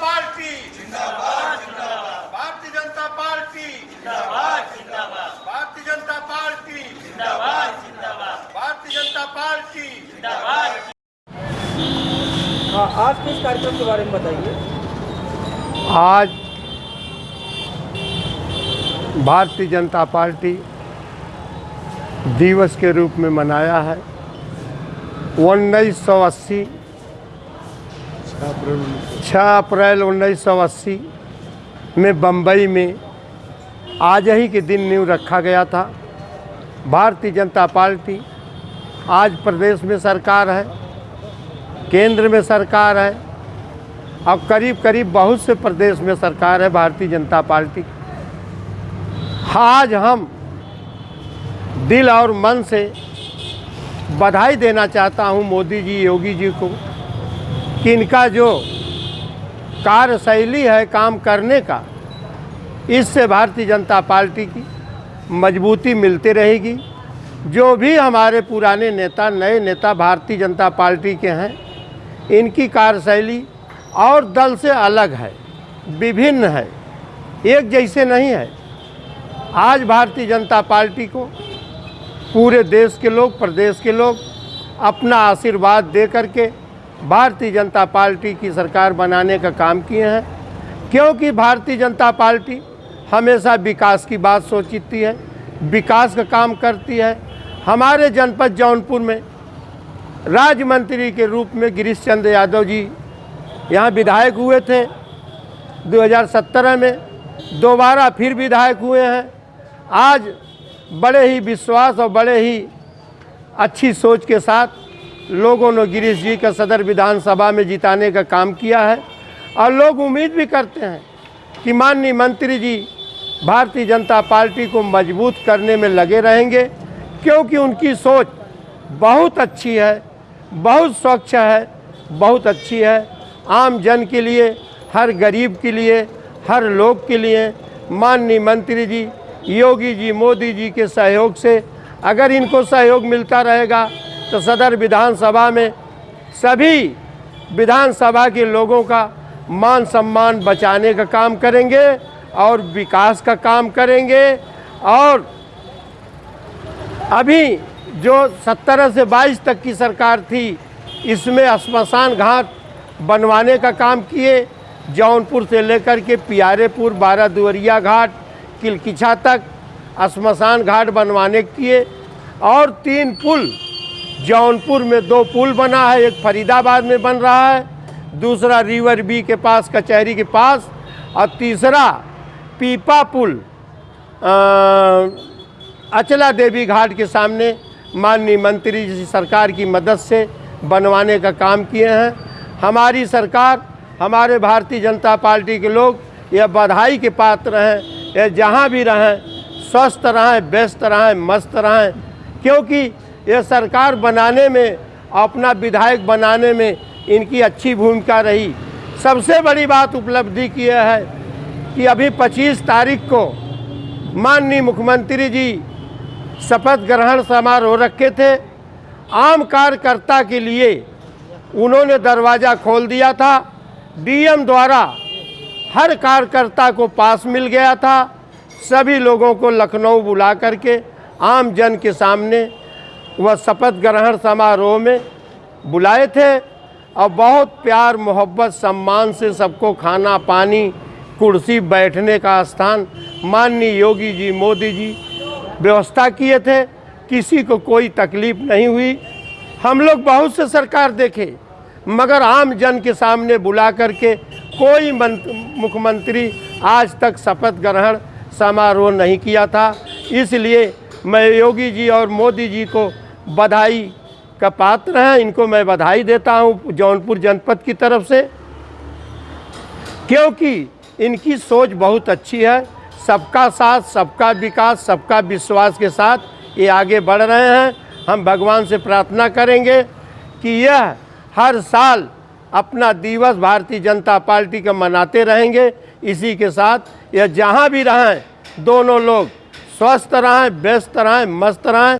Party. जिंदाबाद जिंदाबाद Bharatiya Janata party. जिंदाबाद जिंदाबाद भारतीय जनता पार्टी। जिंदाबाद जिंदाबाद भारतीय जनता पार्टी। हाँ आज के इस कार्यक्रम के बारे में बताइए? आज भारतीय जनता पार्टी दिवस के रूप में मनाया है। उन्नीस सौ अस्सी छः अप्रैल उन्नीस सौ अस्सी में बम्बई में आज ही के दिन नींव रखा गया था। भारतीय जनता पार्टी आज प्रदेश में सरकार है, केंद्र में सरकार है, अब करीब करीब बहुत से प्रदेश में सरकार है भारतीय जनता पार्टी। आज हम दिल और मन से बधाई देना चाहता हूँ मोदी जी, योगी जी को। कि इनका जो कार्यशैली है काम करने का, इससे भारतीय जनता पार्टी की मजबूती मिलती रहेगी। जो भी हमारे पुराने नेता, नए नेता भारतीय जनता पार्टी के हैं, इनकी कार्यशैली और दल से अलग है, विभिन्न है, एक जैसे नहीं है। आज भारतीय जनता पार्टी को पूरे देश के लोग, प्रदेश के लोग अपना आशीर्वाद दे करके भारतीय जनता पार्टी की सरकार बनाने का काम किए हैं। क्योंकि भारतीय जनता पार्टी हमेशा विकास की बात सोचती है, विकास का काम करती है। हमारे जनपद जौनपुर में राज्य मंत्री के रूप में गिरीश चंद्र यादव जी यहाँ विधायक हुए थे। 2017 में दोबारा फिर विधायक हुए हैं। आज बड़े ही विश्वास और बड़े ही अच्छी सोच के साथ लोगों ने गिरीश जी का सदर विधानसभा में जिताने का काम किया है और लोग उम्मीद भी करते हैं कि माननीय मंत्री जी भारतीय जनता पार्टी को मज़बूत करने में लगे रहेंगे, क्योंकि उनकी सोच बहुत अच्छी है, बहुत स्वच्छ है, बहुत अच्छी है। आम जन के लिए, हर गरीब के लिए, हर लोग के लिए माननीय मंत्री जी, योगी जी, मोदी जी के सहयोग से अगर इनको सहयोग मिलता रहेगा तो सदर विधानसभा में सभी विधानसभा के लोगों का मान सम्मान बचाने का काम करेंगे और विकास का काम करेंगे। और अभी जो 17 से 22 तक की सरकार थी, इसमें श्मशान घाट बनवाने का काम किए। जौनपुर से लेकर के पियारेपुर बारह दुवरिया घाट, किलकिछा तक श्मशान घाट बनवाने किए। और तीन पुल जौनपुर में दो पुल बना है, एक फरीदाबाद में बन रहा है, दूसरा रिवर बी के पास, कचहरी के पास, और तीसरा पीपा पुल अचला देवी घाट के सामने माननीय मंत्री जी सरकार की मदद से बनवाने का काम किए हैं। हमारी सरकार, हमारे भारतीय जनता पार्टी के लोग यह बधाई के पात्र हैं, यह जहाँ भी रहें, स्वस्थ रहें, व्यस्त रहें, मस्त रहें, क्योंकि यह सरकार बनाने में, अपना विधायक बनाने में इनकी अच्छी भूमिका रही। सबसे बड़ी बात उपलब्धि की है कि अभी 25 तारीख को माननीय मुख्यमंत्री जी शपथ ग्रहण समारोह रखे थे। आम कार्यकर्ता के लिए उन्होंने दरवाज़ा खोल दिया था। डीएम द्वारा हर कार्यकर्ता को पास मिल गया था। सभी लोगों को लखनऊ बुला करके, आम जन के सामने वह शपथ ग्रहण समारोह में बुलाए थे और बहुत प्यार, मोहब्बत, सम्मान से सबको खाना, पानी, कुर्सी बैठने का स्थान माननीय योगी जी, मोदी जी व्यवस्था किए थे। किसी को कोई तकलीफ़ नहीं हुई। हम लोग बहुत से सरकार देखे, मगर आम जन के सामने बुला करके कोई मंत- मुख्यमंत्री आज तक शपथ ग्रहण समारोह नहीं किया था। इसलिए मैं योगी जी और मोदी जी को बधाई का पात्र हैं, इनको मैं बधाई देता हूँ जौनपुर जनपद की तरफ़ से। क्योंकि इनकी सोच बहुत अच्छी है, सबका साथ, सबका विकास, सबका विश्वास के साथ ये आगे बढ़ रहे हैं। हम भगवान से प्रार्थना करेंगे कि यह हर साल अपना दिवस भारतीय जनता पार्टी का मनाते रहेंगे। इसी के साथ यह जहाँ भी रहें, दोनों लोग स्वस्थ रहें, व्यस्त रहें, मस्त रहें।